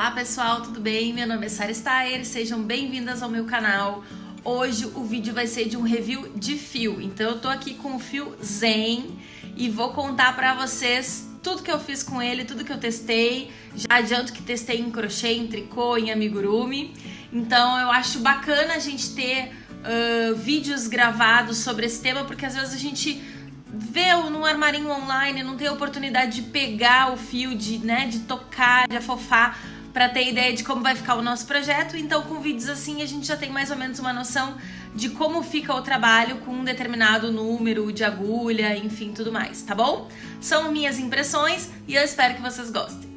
Olá pessoal, tudo bem? Meu nome é Sara Stayer, sejam bem-vindas ao meu canal. Hoje o vídeo vai ser de um review de fio, então eu tô aqui com o fio Zen e vou contar pra vocês tudo que eu fiz com ele, tudo que eu testei. Já adianto que testei em crochê, em tricô, em amigurumi. Então eu acho bacana a gente ter uh, vídeos gravados sobre esse tema, porque às vezes a gente vê no armarinho online, não tem oportunidade de pegar o fio, de, né, de tocar, de afofar para ter ideia de como vai ficar o nosso projeto. Então, com vídeos assim, a gente já tem mais ou menos uma noção de como fica o trabalho com um determinado número de agulha, enfim, tudo mais, tá bom? São minhas impressões e eu espero que vocês gostem.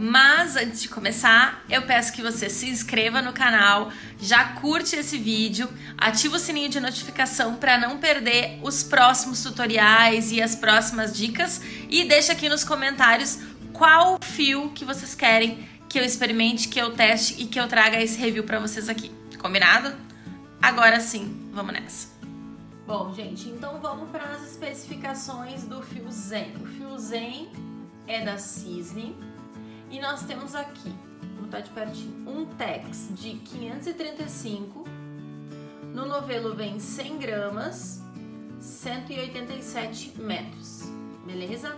Mas antes de começar, eu peço que você se inscreva no canal, já curte esse vídeo, ativa o sininho de notificação para não perder os próximos tutoriais e as próximas dicas e deixa aqui nos comentários qual fio que vocês querem que eu experimente, que eu teste e que eu traga esse review para vocês aqui. Combinado? Agora sim, vamos nessa. Bom, gente, então vamos para as especificações do fio Zen. O fio Zen é da Cisne e nós temos aqui, vou botar de pertinho, um Tex de 535. No novelo vem 100 gramas, 187 metros, beleza?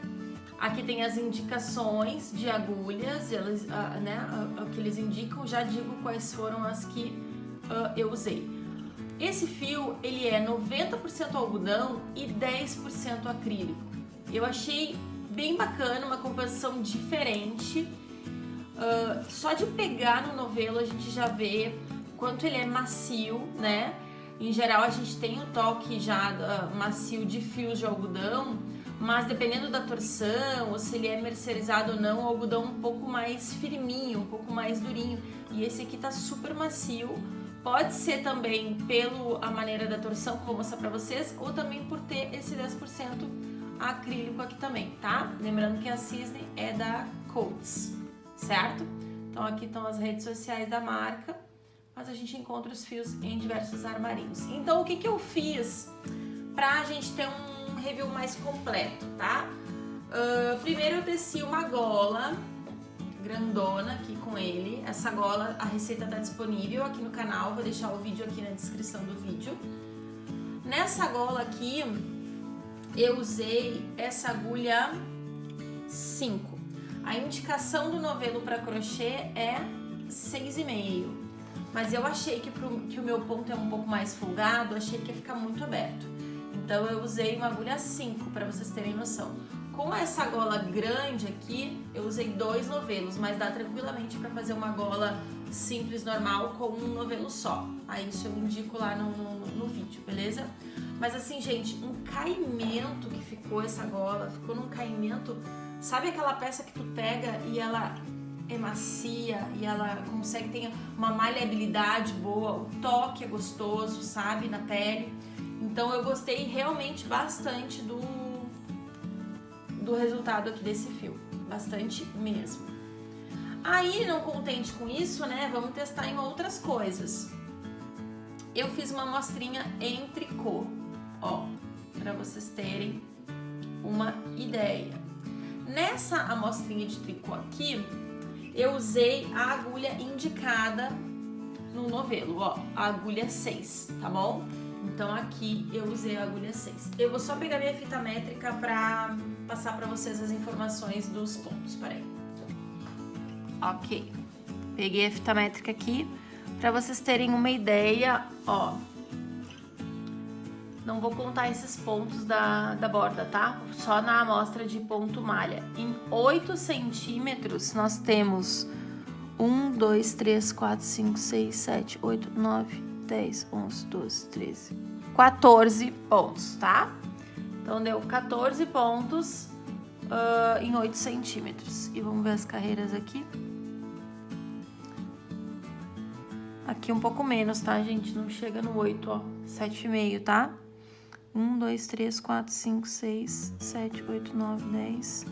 Aqui tem as indicações de agulhas, elas, uh, né, uh, o que eles indicam, já digo quais foram as que uh, eu usei. Esse fio, ele é 90% algodão e 10% acrílico. Eu achei bem bacana, uma composição diferente. Uh, só de pegar no novelo a gente já vê quanto ele é macio, né? Em geral a gente tem o toque já uh, macio de fios de algodão, mas dependendo da torção, ou se ele é mercerizado ou não, o algodão um pouco mais firminho, um pouco mais durinho. E esse aqui tá super macio, pode ser também pela maneira da torção, que eu vou mostrar pra vocês, ou também por ter esse 10% acrílico aqui também, tá? Lembrando que a Cisne é da Coats certo? Então aqui estão as redes sociais da marca, mas a gente encontra os fios em diversos armarinhos. Então o que, que eu fiz pra gente ter um review mais completo, tá? Uh, primeiro eu teci uma gola grandona aqui com ele. Essa gola, a receita tá disponível aqui no canal, vou deixar o vídeo aqui na descrição do vídeo. Nessa gola aqui, eu usei essa agulha 5. A indicação do novelo para crochê é 6,5. Mas eu achei que, pro, que o meu ponto é um pouco mais folgado, achei que ia ficar muito aberto. Então eu usei uma agulha 5 para vocês terem noção. Com essa gola grande aqui, eu usei dois novelos, mas dá tranquilamente para fazer uma gola simples, normal, com um novelo só. Aí isso eu indico lá no, no, no vídeo, beleza? Mas assim, gente, um caimento que ficou essa gola, ficou num caimento Sabe aquela peça que tu pega e ela é macia e ela consegue ter uma maleabilidade boa, o toque é gostoso, sabe, na pele. Então eu gostei realmente bastante do, do resultado aqui desse fio, bastante mesmo. Aí, não contente com isso, né, vamos testar em outras coisas. Eu fiz uma amostrinha em tricô, ó, para vocês terem uma ideia. Nessa amostrinha de tricô aqui, eu usei a agulha indicada no novelo, ó, a agulha 6, tá bom? Então aqui eu usei a agulha 6. Eu vou só pegar minha fita métrica pra passar pra vocês as informações dos pontos, peraí. Ok, peguei a fita métrica aqui pra vocês terem uma ideia, ó, não vou contar esses pontos da, da borda, tá? Só na amostra de ponto malha. Em 8 centímetros, nós temos 1, 2, 3, 4, 5, 6, 7, 8, 9, 10, 11, 12, 13, 14 pontos, tá? Então, deu 14 pontos uh, em 8 centímetros. E vamos ver as carreiras aqui. Aqui um pouco menos, tá, gente? Não chega no 8, ó. 7,5, tá? 1, 2, 3, 4, 5, 6, 7, 8, 9, 10,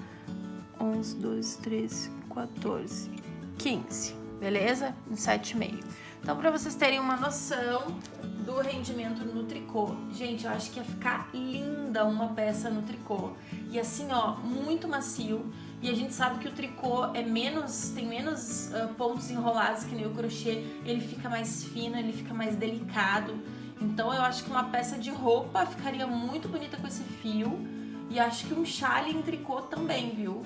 11, 12, 13, 14, 15, beleza? Em 7,5. Então, para vocês terem uma noção do rendimento no tricô. Gente, eu acho que ia ficar linda uma peça no tricô. E assim, ó, muito macio. E a gente sabe que o tricô é menos, tem menos uh, pontos enrolados que nem o crochê. Ele fica mais fino, ele fica mais delicado. Então eu acho que uma peça de roupa ficaria muito bonita com esse fio. E acho que um chale em tricô também, viu?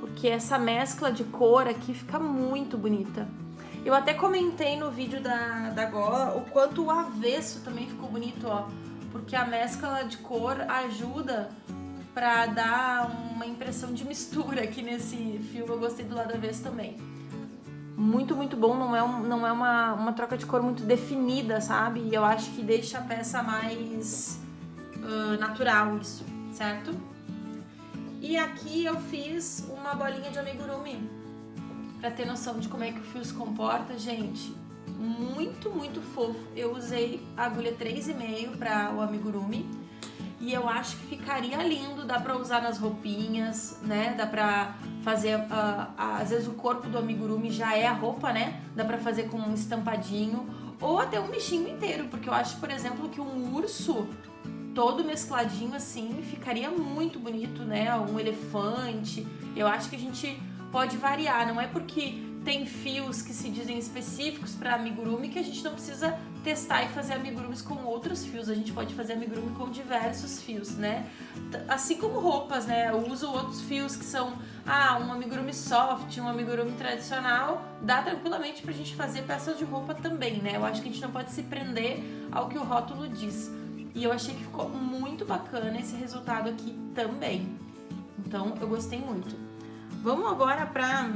Porque essa mescla de cor aqui fica muito bonita. Eu até comentei no vídeo da, da gola o quanto o avesso também ficou bonito, ó. Porque a mescla de cor ajuda pra dar uma impressão de mistura aqui nesse fio. Eu gostei do lado avesso também. Muito, muito bom. Não é, um, não é uma, uma troca de cor muito definida, sabe? E eu acho que deixa a peça mais uh, natural isso, certo? E aqui eu fiz uma bolinha de amigurumi para ter noção de como é que o fio se comporta, gente. Muito, muito fofo. Eu usei agulha 3,5 para o amigurumi e eu acho que ficaria lindo, dá pra usar nas roupinhas, né? Dá pra fazer, uh, às vezes o corpo do amigurumi já é a roupa, né? Dá pra fazer com um estampadinho ou até um bichinho inteiro, porque eu acho, por exemplo, que um urso todo mescladinho assim ficaria muito bonito, né? Um elefante. Eu acho que a gente pode variar, não é porque tem fios que se dizem específicos para amigurumi que a gente não precisa testar e fazer amigurumis com outros fios. A gente pode fazer amigurumi com diversos fios, né? Assim como roupas, né? Eu uso outros fios que são, ah, um amigurumi soft, um amigurumi tradicional. Dá tranquilamente pra gente fazer peças de roupa também, né? Eu acho que a gente não pode se prender ao que o rótulo diz. E eu achei que ficou muito bacana esse resultado aqui também. Então, eu gostei muito. Vamos agora para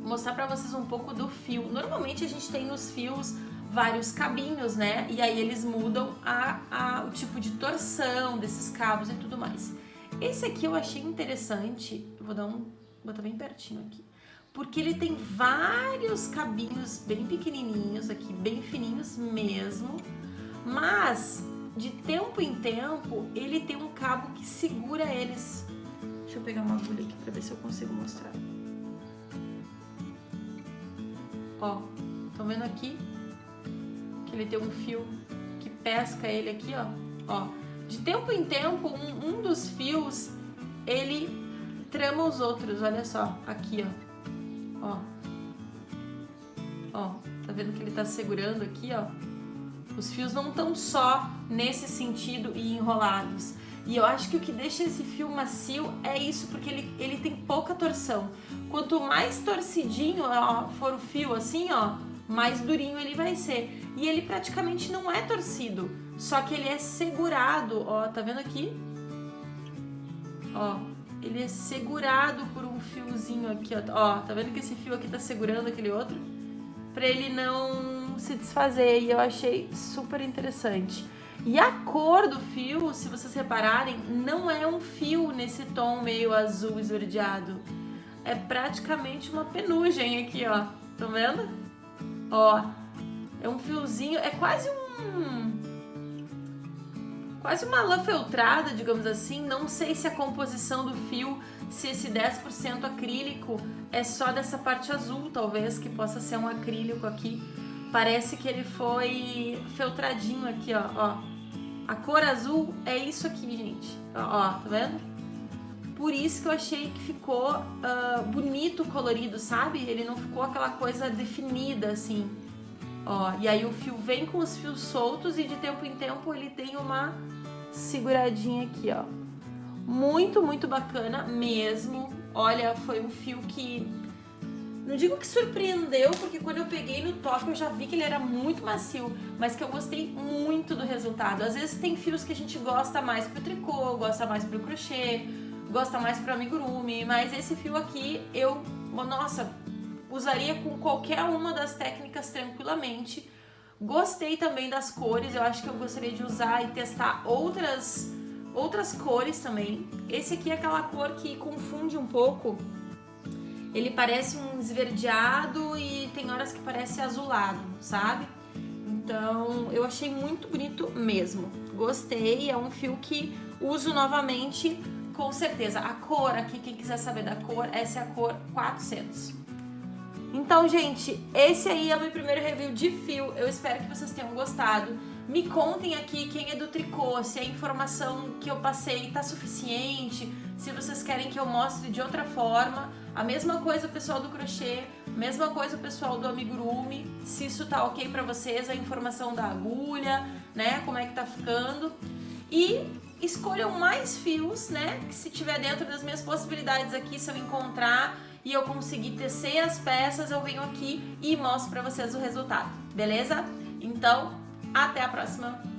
mostrar para vocês um pouco do fio. Normalmente a gente tem nos fios vários cabinhos, né? E aí eles mudam a, a, o tipo de torção desses cabos e tudo mais. Esse aqui eu achei interessante, eu vou dar um, vou botar bem pertinho aqui, porque ele tem vários cabinhos bem pequenininhos aqui, bem fininhos mesmo, mas de tempo em tempo ele tem um cabo que segura eles Deixa eu pegar uma agulha aqui pra ver se eu consigo mostrar. Ó, estão vendo aqui? Ele tem um fio que pesca ele aqui, ó. Ó, de tempo em tempo, um, um dos fios, ele trama os outros, olha só, aqui, ó. Ó. Ó, tá vendo que ele tá segurando aqui, ó? Os fios não estão só nesse sentido e enrolados. E eu acho que o que deixa esse fio macio é isso, porque ele, ele tem pouca torção. Quanto mais torcidinho ó, for o fio assim, ó, mais durinho ele vai ser. E ele praticamente não é torcido, só que ele é segurado, ó, tá vendo aqui? Ó, ele é segurado por um fiozinho aqui, ó, ó tá vendo que esse fio aqui tá segurando aquele outro? Pra ele não se desfazer, e eu achei super interessante. E a cor do fio, se vocês repararem, não é um fio nesse tom meio azul esverdeado. É praticamente uma penugem aqui, ó. Estão vendo? Ó, é um fiozinho, é quase um... Quase uma lã feltrada, digamos assim. Não sei se a composição do fio, se esse 10% acrílico é só dessa parte azul, talvez, que possa ser um acrílico aqui. Parece que ele foi feltradinho aqui, ó, ó. A cor azul é isso aqui, gente. Ó, tá vendo? Por isso que eu achei que ficou uh, bonito colorido, sabe? Ele não ficou aquela coisa definida, assim. Ó, e aí o fio vem com os fios soltos e de tempo em tempo ele tem uma seguradinha aqui, ó. Muito, muito bacana mesmo. Olha, foi um fio que não digo que surpreendeu, porque quando eu peguei no top eu já vi que ele era muito macio, mas que eu gostei muito do resultado. Às vezes tem fios que a gente gosta mais pro tricô, gosta mais pro crochê, gosta mais pro amigurumi, mas esse fio aqui eu, nossa, usaria com qualquer uma das técnicas tranquilamente. Gostei também das cores, eu acho que eu gostaria de usar e testar outras, outras cores também. Esse aqui é aquela cor que confunde um pouco ele parece um esverdeado e tem horas que parece azulado, sabe? Então eu achei muito bonito mesmo. Gostei, é um fio que uso novamente com certeza. A cor aqui, quem quiser saber da cor, essa é a cor 400. Então, gente, esse aí é o meu primeiro review de fio. Eu espero que vocês tenham gostado. Me contem aqui quem é do tricô, se a informação que eu passei tá suficiente, se vocês querem que eu mostre de outra forma. A mesma coisa o pessoal do crochê, mesma coisa o pessoal do amigurumi, se isso tá ok para vocês, a informação da agulha, né, como é que tá ficando. E escolham mais fios, né, que se tiver dentro das minhas possibilidades aqui, se eu encontrar e eu conseguir tecer as peças, eu venho aqui e mostro para vocês o resultado, beleza? Então, até a próxima!